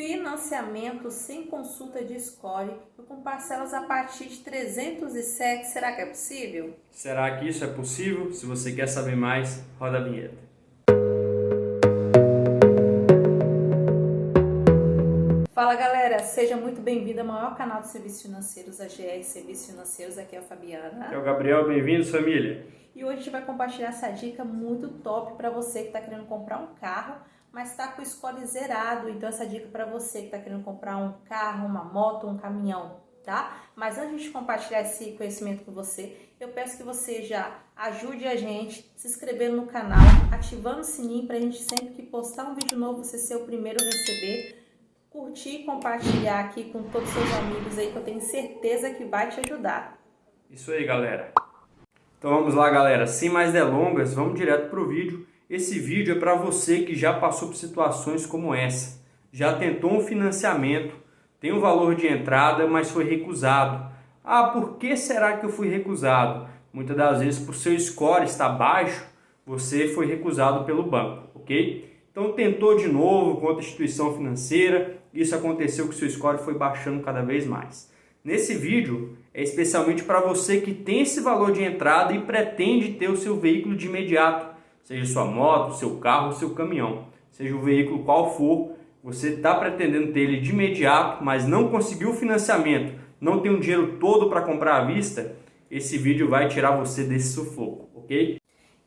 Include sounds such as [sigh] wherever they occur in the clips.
financiamento sem consulta de score e com parcelas a partir de 307. Será que é possível? Será que isso é possível? Se você quer saber mais, roda a vinheta. Fala galera, seja muito bem-vindo ao maior canal de serviços financeiros, a GR Serviços Financeiros. Aqui é a Fabiana. É o Gabriel, bem-vindos família. E hoje a gente vai compartilhar essa dica muito top para você que está querendo comprar um carro mas está com o score zerado. Então essa dica para você que está querendo comprar um carro, uma moto, um caminhão, tá? Mas antes de compartilhar esse conhecimento com você, eu peço que você já ajude a gente se inscrevendo no canal, ativando o sininho para a gente sempre que postar um vídeo novo você ser o primeiro a receber. Curtir e compartilhar aqui com todos os seus amigos aí que eu tenho certeza que vai te ajudar. Isso aí, galera. Então vamos lá, galera. Sem mais delongas, vamos direto para o vídeo esse vídeo é para você que já passou por situações como essa. Já tentou um financiamento, tem um valor de entrada, mas foi recusado. Ah, por que será que eu fui recusado? Muitas das vezes, por seu score estar baixo, você foi recusado pelo banco, ok? Então tentou de novo com outra instituição financeira, isso aconteceu que seu score foi baixando cada vez mais. Nesse vídeo é especialmente para você que tem esse valor de entrada e pretende ter o seu veículo de imediato seja sua moto, seu carro, seu caminhão, seja o veículo qual for, você está pretendendo ter ele de imediato, mas não conseguiu o financiamento, não tem o dinheiro todo para comprar à vista, esse vídeo vai tirar você desse sufoco, ok?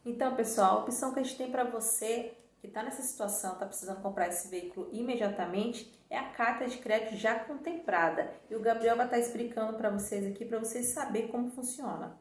Então, pessoal, a opção que a gente tem para você que está nessa situação, está precisando comprar esse veículo imediatamente, é a carta de crédito já contemplada. E o Gabriel vai estar tá explicando para vocês aqui, para vocês saberem como funciona.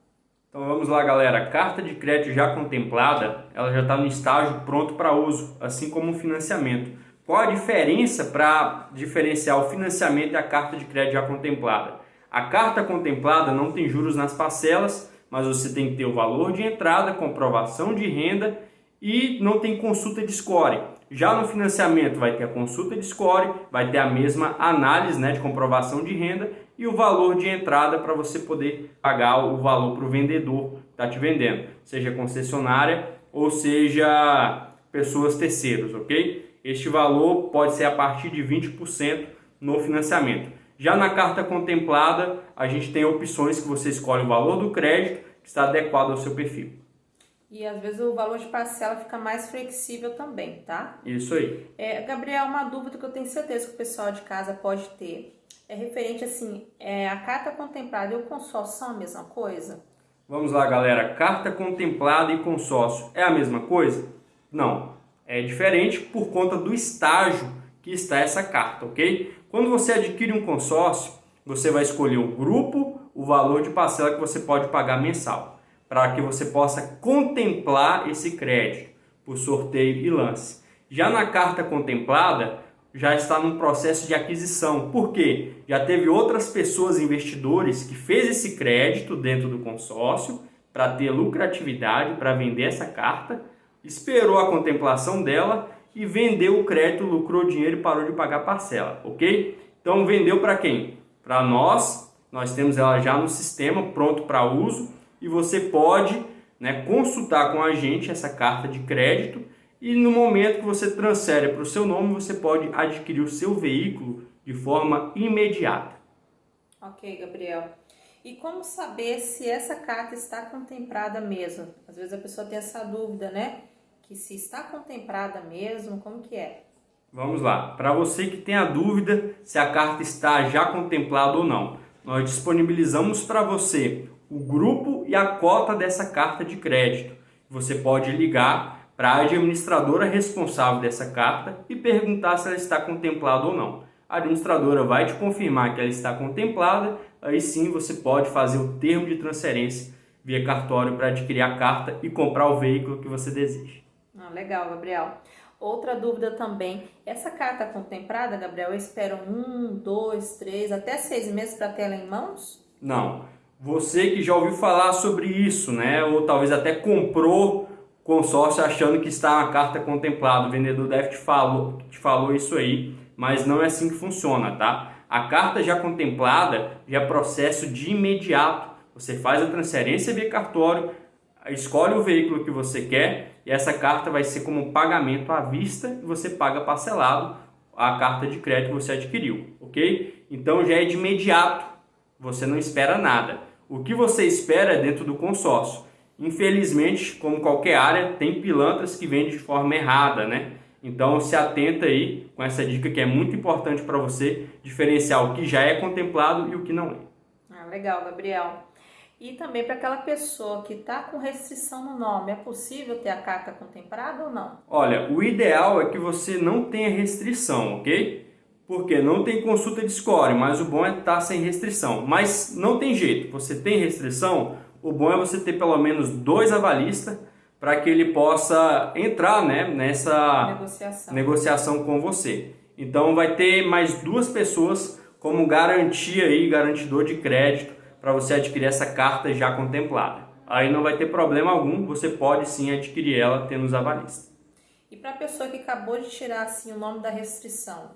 Então vamos lá galera, carta de crédito já contemplada, ela já está no estágio pronto para uso, assim como o financiamento. Qual a diferença para diferenciar o financiamento e a carta de crédito já contemplada? A carta contemplada não tem juros nas parcelas, mas você tem que ter o valor de entrada, comprovação de renda e não tem consulta de score. Já no financiamento vai ter a consulta de score, vai ter a mesma análise né, de comprovação de renda e o valor de entrada para você poder pagar o valor para o vendedor que está te vendendo, seja concessionária ou seja pessoas terceiros, ok? Este valor pode ser a partir de 20% no financiamento. Já na carta contemplada, a gente tem opções que você escolhe o valor do crédito que está adequado ao seu perfil. E às vezes o valor de parcela fica mais flexível também, tá? Isso aí. É, Gabriel, uma dúvida que eu tenho certeza que o pessoal de casa pode ter. É referente assim, é, a carta contemplada e o consórcio são a mesma coisa? Vamos lá, galera. Carta contemplada e consórcio é a mesma coisa? Não. É diferente por conta do estágio que está essa carta, ok? Quando você adquire um consórcio, você vai escolher o grupo, o valor de parcela que você pode pagar mensal para que você possa contemplar esse crédito por sorteio e lance. Já na carta contemplada, já está no processo de aquisição. Por quê? Já teve outras pessoas investidores que fez esse crédito dentro do consórcio para ter lucratividade, para vender essa carta, esperou a contemplação dela e vendeu o crédito, lucrou dinheiro e parou de pagar parcela, ok? Então vendeu para quem? Para nós, nós temos ela já no sistema pronto para uso e você pode né, consultar com a gente essa carta de crédito e no momento que você transfere para o seu nome, você pode adquirir o seu veículo de forma imediata. Ok, Gabriel. E como saber se essa carta está contemplada mesmo? Às vezes a pessoa tem essa dúvida, né? Que se está contemplada mesmo, como que é? Vamos lá. Para você que tem a dúvida se a carta está já contemplada ou não, nós disponibilizamos para você o grupo e a cota dessa carta de crédito. Você pode ligar para a administradora responsável dessa carta e perguntar se ela está contemplada ou não. A administradora vai te confirmar que ela está contemplada, aí sim você pode fazer o termo de transferência via cartório para adquirir a carta e comprar o veículo que você deseja. Ah, legal, Gabriel. Outra dúvida também, essa carta contemplada, Gabriel, espera um, dois, três, até seis meses para ter ela em mãos? Não. Você que já ouviu falar sobre isso, né? Ou talvez até comprou consórcio achando que está uma carta contemplada. O vendedor deve te falou, te falou isso aí, mas não é assim que funciona, tá? A carta já contemplada já é processo de imediato. Você faz a transferência via cartório, escolhe o veículo que você quer e essa carta vai ser como pagamento à vista e você paga parcelado a carta de crédito que você adquiriu, ok? Então já é de imediato, você não espera nada. O que você espera é dentro do consórcio. Infelizmente, como qualquer área, tem pilantras que vendem de forma errada, né? Então se atenta aí com essa dica que é muito importante para você diferenciar o que já é contemplado e o que não é. Ah, legal, Gabriel. E também para aquela pessoa que está com restrição no nome, é possível ter a carta contemplada ou não? Olha, o ideal é que você não tenha restrição, ok? Porque não tem consulta de score, mas o bom é estar tá sem restrição. Mas não tem jeito, você tem restrição, o bom é você ter pelo menos dois avalistas para que ele possa entrar né, nessa negociação. negociação com você. Então vai ter mais duas pessoas como garantia aí, garantidor de crédito para você adquirir essa carta já contemplada. Aí não vai ter problema algum, você pode sim adquirir ela tendo os avalistas. E para a pessoa que acabou de tirar assim o nome da restrição?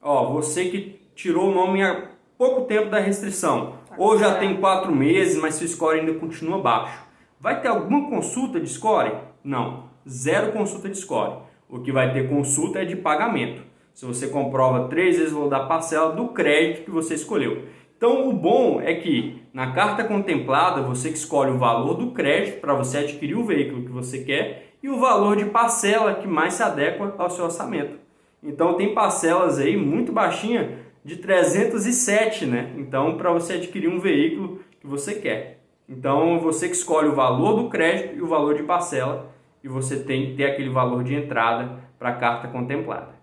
Ó, você que tirou o nome há pouco tempo da restrição, ou já tem quatro meses, mas seu score ainda continua baixo Vai ter alguma consulta de score? Não, zero consulta de score. O que vai ter consulta é de pagamento. Se você comprova três vezes o valor da parcela do crédito que você escolheu. Então o bom é que na carta contemplada você que escolhe o valor do crédito para você adquirir o veículo que você quer e o valor de parcela que mais se adequa ao seu orçamento. Então tem parcelas aí muito baixinha de 307, né? Então para você adquirir um veículo que você quer. Então você que escolhe o valor do crédito e o valor de parcela e você tem que ter aquele valor de entrada para a carta contemplada.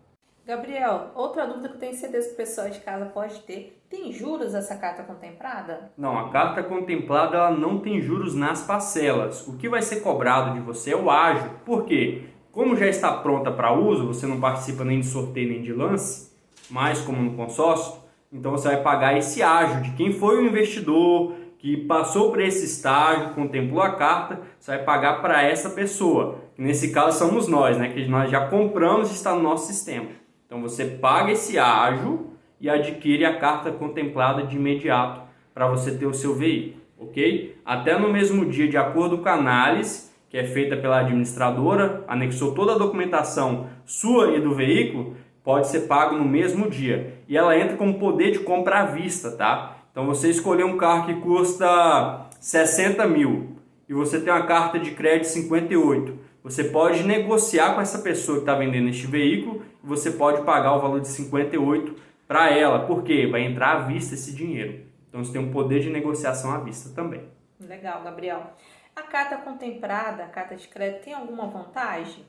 Gabriel, outra dúvida que eu tenho certeza que o pessoal de casa pode ter, tem juros essa carta contemplada? Não, a carta contemplada ela não tem juros nas parcelas. O que vai ser cobrado de você é o ágio. Por quê? Como já está pronta para uso, você não participa nem de sorteio nem de lance, mais como no consórcio, então você vai pagar esse ágio de quem foi o investidor, que passou por esse estágio, contemplou a carta, você vai pagar para essa pessoa. nesse caso somos nós, né? Que nós já compramos e está no nosso sistema. Então você paga esse ágio e adquire a carta contemplada de imediato para você ter o seu veículo, ok? Até no mesmo dia, de acordo com a análise que é feita pela administradora, anexou toda a documentação sua e do veículo, pode ser pago no mesmo dia. E ela entra com poder de compra à vista, tá? Então você escolheu um carro que custa 60 mil e você tem uma carta de crédito 58. Você pode negociar com essa pessoa que está vendendo este veículo e você pode pagar o valor de 58 para ela, porque vai entrar à vista esse dinheiro. Então você tem um poder de negociação à vista também. Legal, Gabriel. A carta contemplada, a carta de crédito, tem alguma vantagem?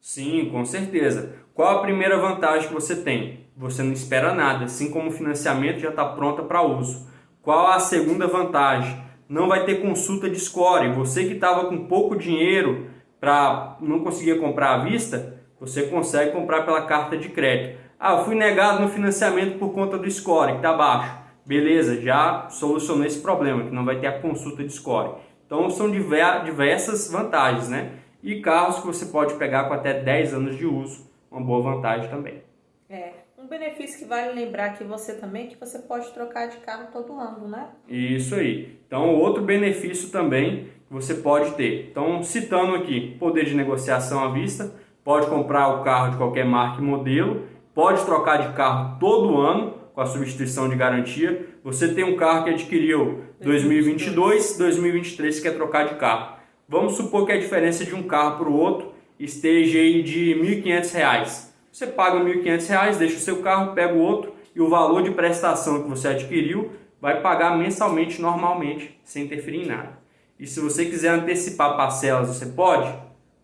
Sim, com certeza. Qual a primeira vantagem que você tem? Você não espera nada, assim como o financiamento já está pronta para uso. Qual a segunda vantagem? Não vai ter consulta de score. Você que estava com pouco dinheiro para não conseguir comprar à vista, você consegue comprar pela carta de crédito. Ah, eu fui negado no financiamento por conta do score, que está baixo. Beleza, já solucionou esse problema, que não vai ter a consulta de score. Então são diversas vantagens, né? E carros que você pode pegar com até 10 anos de uso, uma boa vantagem também. É, um benefício que vale lembrar aqui você também, que você pode trocar de carro todo ano, né? Isso aí. Então, outro benefício também que você pode ter. Então, citando aqui, poder de negociação à vista, pode comprar o carro de qualquer marca e modelo, pode trocar de carro todo ano com a substituição de garantia. Você tem um carro que adquiriu 2022, 2023 quer trocar de carro Vamos supor que a diferença de um carro para o outro esteja aí de R$ 1.500. Você paga R$ 1.500, deixa o seu carro, pega o outro e o valor de prestação que você adquiriu vai pagar mensalmente, normalmente, sem interferir em nada. E se você quiser antecipar parcelas, você pode?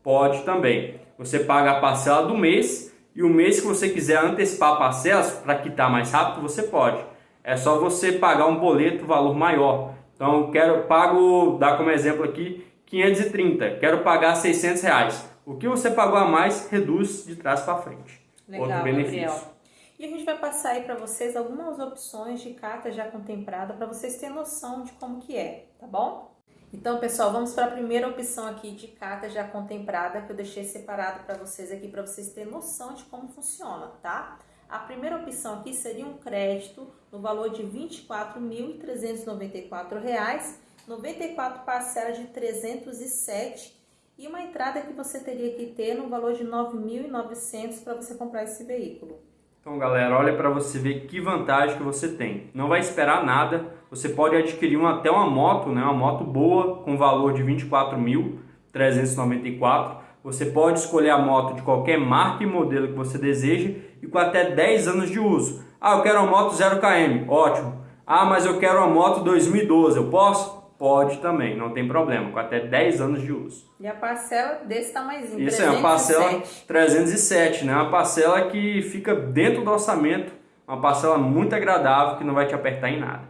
Pode também. Você paga a parcela do mês e o mês que você quiser antecipar parcelas para quitar mais rápido, você pode. É só você pagar um boleto valor maior. Então, quero pago, dar como exemplo aqui, 530, quero pagar 600 reais. O que você pagou a mais, reduz de trás para frente. Legal, Outro benefício. Gabriel. E a gente vai passar aí para vocês algumas opções de carta já contemplada para vocês terem noção de como que é, tá bom? Então, pessoal, vamos para a primeira opção aqui de carta já contemplada que eu deixei separado para vocês aqui para vocês terem noção de como funciona, tá? A primeira opção aqui seria um crédito no valor de R$ 24.394 94 parcelas de 307 e uma entrada que você teria que ter no valor de 9.900 para você comprar esse veículo. Então, galera, olha para você ver que vantagem que você tem. Não vai esperar nada. Você pode adquirir uma, até uma moto, né? Uma moto boa com valor de 24.394. Você pode escolher a moto de qualquer marca e modelo que você deseja e com até 10 anos de uso. Ah, eu quero uma moto 0 km. Ótimo. Ah, mas eu quero uma moto 2012. Eu posso? Pode também, não tem problema, com até 10 anos de uso. E a parcela desse tamanhozinho, Isso 307. é uma parcela 307, né? Uma parcela que fica dentro do orçamento, uma parcela muito agradável que não vai te apertar em nada.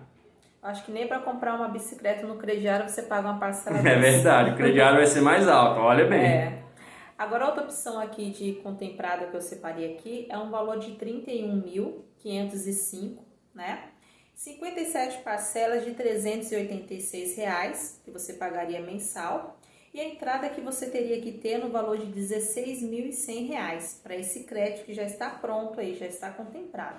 Acho que nem para comprar uma bicicleta no crediário você paga uma parcela [laughs] É verdade, o crediário vai ser mais alto, olha bem. É. Agora outra opção aqui de contemplada que eu separei aqui é um valor de 31.505, né? 57 parcelas de 386 reais, que você pagaria mensal, e a entrada que você teria que ter no valor de R$ 16.100 para esse crédito que já está pronto aí, já está contemplado.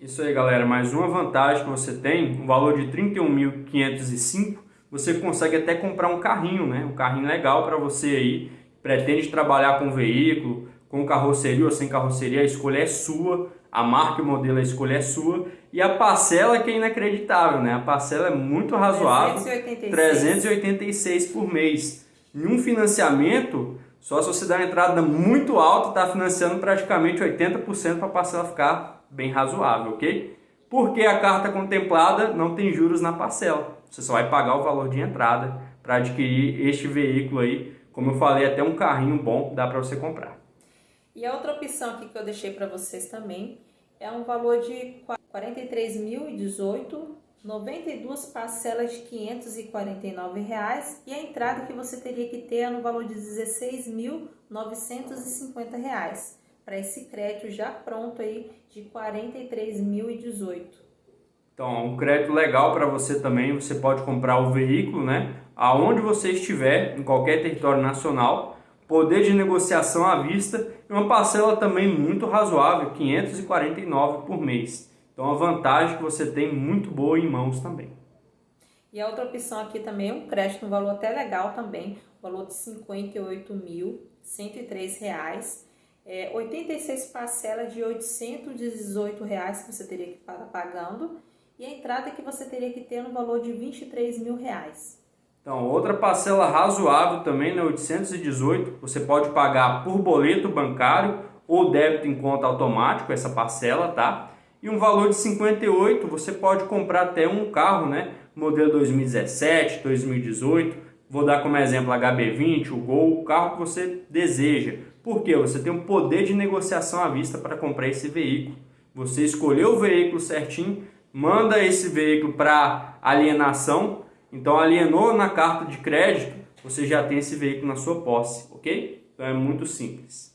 Isso aí, galera. Mais uma vantagem que você tem, um valor de 31.505, você consegue até comprar um carrinho, né? Um carrinho legal para você aí, pretende trabalhar com veículo, com carroceria ou sem carroceria, a escolha é sua, a marca e o modelo, a escolha é sua. E a parcela que é inacreditável, né? A parcela é muito razoável, 386, 386 por mês. Em um financiamento, só se você der uma entrada muito alta, está financiando praticamente 80% para a parcela ficar bem razoável, ok? Porque a carta contemplada não tem juros na parcela. Você só vai pagar o valor de entrada para adquirir este veículo aí. Como eu falei, até um carrinho bom dá para você comprar. E a outra opção aqui que eu deixei para vocês também é um valor de 43.018, 92 parcelas de 549 reais, e a entrada que você teria que ter é no valor de 16.950 reais para esse crédito já pronto aí de 43.018. Então, um crédito legal para você também, você pode comprar o veículo, né? Aonde você estiver, em qualquer território nacional, poder de negociação à vista e uma parcela também muito razoável, 549 por mês. Então a vantagem que você tem muito boa em mãos também. E a outra opção aqui também é um crédito no valor até legal também, valor de R$ 58.103, é, 86 parcelas de 818 reais que você teria que estar pagando e a entrada que você teria que ter no valor de 23 mil reais. Então, outra parcela razoável também, né, 818, você pode pagar por boleto bancário ou débito em conta automático, essa parcela, tá? E um valor de 58, você pode comprar até um carro, né, modelo 2017, 2018, vou dar como exemplo HB20, o Gol, o carro que você deseja. Porque você tem um poder de negociação à vista para comprar esse veículo. Você escolheu o veículo certinho, manda esse veículo para alienação, então, alienou na carta de crédito, você já tem esse veículo na sua posse, ok? Então, é muito simples.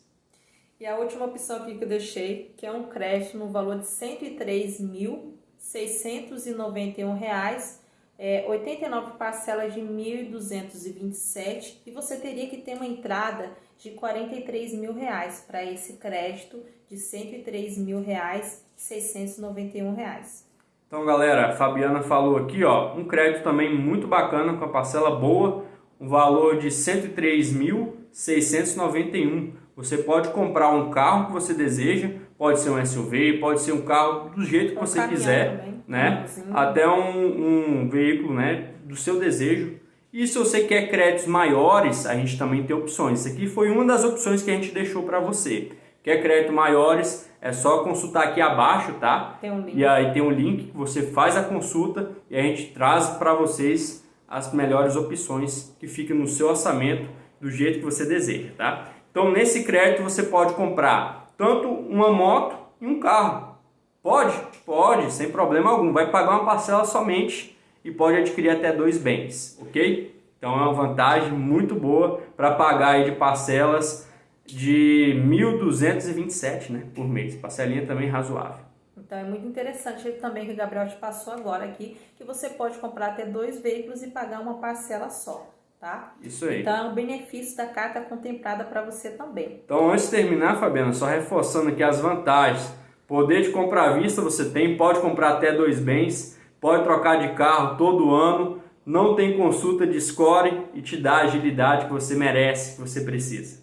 E a última opção aqui que eu deixei, que é um crédito no valor de R$ 103.691, é, 89 parcelas de 1.227 e você teria que ter uma entrada de 43 mil reais para esse crédito de 103 mil reais 691 reais. Então, galera, a Fabiana falou aqui, ó, um crédito também muito bacana com a parcela boa, um valor de R$ 103.691. Você pode comprar um carro que você deseja, pode ser um SUV, pode ser um carro do jeito que um você quiser, também. né? Até um, um veículo, né, do seu desejo. E se você quer créditos maiores, a gente também tem opções. Isso aqui foi uma das opções que a gente deixou para você. Quer crédito maiores, é só consultar aqui abaixo, tá? Tem um link. E aí tem um link que você faz a consulta e a gente traz para vocês as melhores opções que fiquem no seu orçamento do jeito que você deseja, tá? Então nesse crédito você pode comprar tanto uma moto e um carro. Pode? Pode, sem problema algum. Vai pagar uma parcela somente e pode adquirir até dois bens, ok? Então é uma vantagem muito boa para pagar de parcelas de 1.227 né, por mês. Parcelinha também razoável. Então é muito interessante também que o Gabriel te passou agora aqui, que você pode comprar até dois veículos e pagar uma parcela só, tá? Isso aí. Então é um benefício da carta contemplada para você também. Então antes de terminar, Fabiana, só reforçando aqui as vantagens. Poder de compra à vista você tem, pode comprar até dois bens, pode trocar de carro todo ano, não tem consulta de score e te dá a agilidade que você merece, que você precisa.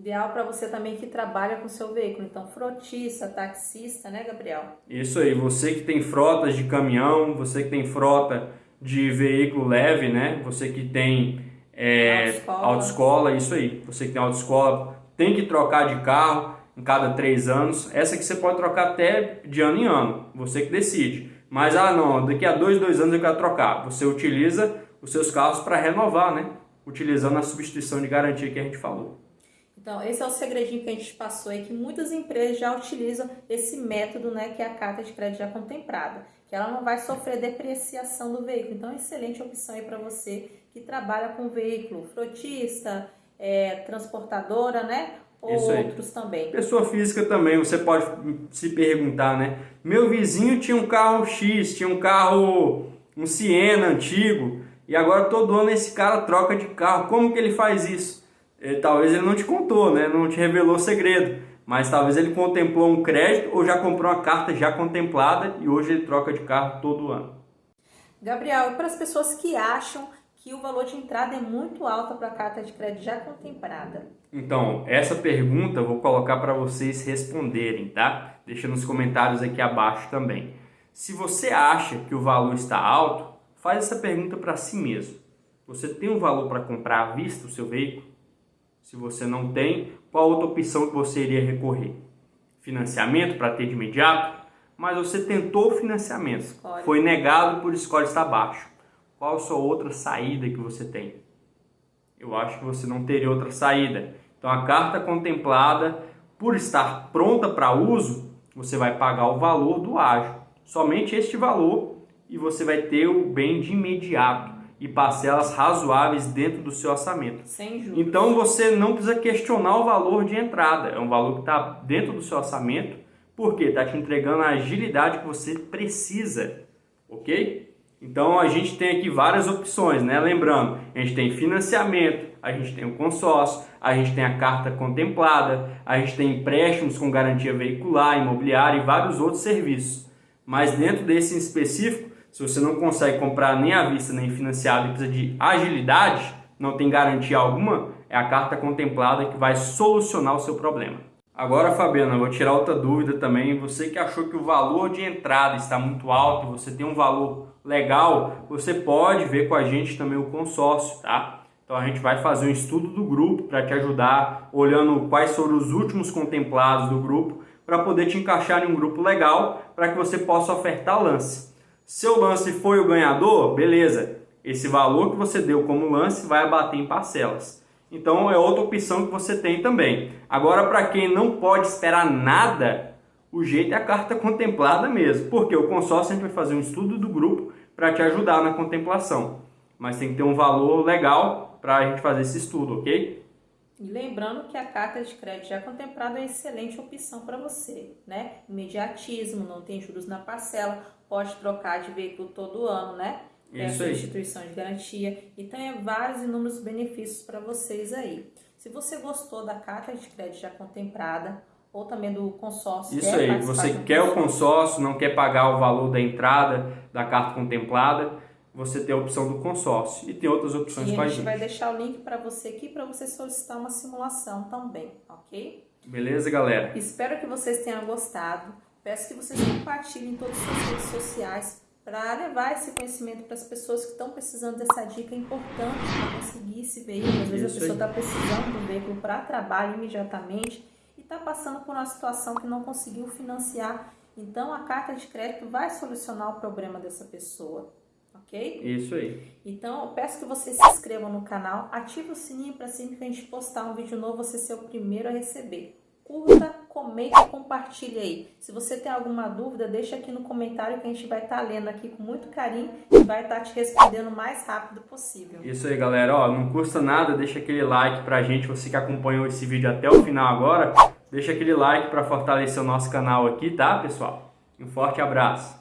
Ideal para você também que trabalha com seu veículo, então frotista, taxista, né, Gabriel? Isso aí, você que tem frotas de caminhão, você que tem frota de veículo leve, né? Você que tem é, autoescola. autoescola, isso aí. Você que tem autoescola, tem que trocar de carro em cada três anos. Essa que você pode trocar até de ano em ano, você que decide. Mas, ah não, daqui a dois, dois anos eu quero trocar. Você utiliza os seus carros para renovar, né? Utilizando a substituição de garantia que a gente falou. Então, esse é o segredinho que a gente passou aí, que muitas empresas já utilizam esse método, né, que é a carta de crédito já contemplada, que ela não vai sofrer depreciação do veículo. Então, excelente opção aí para você que trabalha com veículo, frotista, é, transportadora, né, ou Isso outros também. Pessoa física também, você pode se perguntar, né, meu vizinho tinha um carro X, tinha um carro, um Siena antigo, e agora todo ano esse cara troca de carro, como que ele faz isso? Ele, talvez ele não te contou, né? não te revelou o segredo, mas talvez ele contemplou um crédito ou já comprou uma carta já contemplada e hoje ele troca de carro todo ano. Gabriel, para as pessoas que acham que o valor de entrada é muito alto para a carta de crédito já contemplada? Então, essa pergunta eu vou colocar para vocês responderem, tá? Deixa nos comentários aqui abaixo também. Se você acha que o valor está alto, faz essa pergunta para si mesmo. Você tem um valor para comprar à vista o seu veículo? Se você não tem, qual outra opção que você iria recorrer? Financiamento para ter de imediato? Mas você tentou o financiamento, Escolhe. foi negado por escolha está baixo. Qual a sua outra saída que você tem? Eu acho que você não teria outra saída. Então a carta contemplada, por estar pronta para uso, você vai pagar o valor do ágio. Somente este valor e você vai ter o bem de imediato e parcelas razoáveis dentro do seu orçamento. Sem juros. Então você não precisa questionar o valor de entrada, é um valor que está dentro do seu orçamento, porque está te entregando a agilidade que você precisa, ok? Então a gente tem aqui várias opções, né? Lembrando, a gente tem financiamento, a gente tem o consórcio, a gente tem a carta contemplada, a gente tem empréstimos com garantia veicular, imobiliária e vários outros serviços. Mas dentro desse em específico, se você não consegue comprar nem à vista nem financiado e precisa de agilidade, não tem garantia alguma, é a carta contemplada que vai solucionar o seu problema. Agora, Fabiana, vou tirar outra dúvida também. Você que achou que o valor de entrada está muito alto, você tem um valor legal, você pode ver com a gente também o consórcio, tá? Então a gente vai fazer um estudo do grupo para te ajudar, olhando quais foram os últimos contemplados do grupo, para poder te encaixar em um grupo legal, para que você possa ofertar lance. Seu lance foi o ganhador, beleza. Esse valor que você deu como lance vai abater em parcelas. Então é outra opção que você tem também. Agora, para quem não pode esperar nada, o jeito é a carta contemplada mesmo. Porque o consórcio a gente vai fazer um estudo do grupo para te ajudar na contemplação. Mas tem que ter um valor legal para a gente fazer esse estudo, ok? E lembrando que a carta de crédito já contemplada é uma excelente opção para você, né? Imediatismo, não tem juros na parcela, pode trocar de veículo todo ano, né? Tem Isso a substituição de garantia. Então, é vários inúmeros benefícios para vocês aí. Se você gostou da carta de crédito já contemplada, ou também do consórcio. Isso aí, você quer o consórcio, não quer pagar o valor da entrada da carta contemplada, você tem a opção do consórcio e tem outras opções e com a gente. vai deixar o link para você aqui para você solicitar uma simulação também, ok? Beleza, galera? Espero que vocês tenham gostado. Peço que vocês compartilhem em todas as suas redes sociais para levar esse conhecimento para as pessoas que estão precisando dessa dica importante para conseguir esse veículo. Às vezes Isso a pessoa está precisando do veículo para trabalho imediatamente e está passando por uma situação que não conseguiu financiar. Então a carta de crédito vai solucionar o problema dessa pessoa. Ok? Isso aí. Então, eu peço que você se inscreva no canal, ative o sininho para sempre que a gente postar um vídeo novo, você ser o primeiro a receber curta, comente e compartilhe aí. Se você tem alguma dúvida, deixa aqui no comentário que a gente vai estar tá lendo aqui com muito carinho e vai estar tá te respondendo o mais rápido possível. Isso aí, galera. Ó, não custa nada, deixa aquele like pra gente, você que acompanhou esse vídeo até o final agora, deixa aquele like para fortalecer o nosso canal aqui, tá, pessoal? Um forte abraço.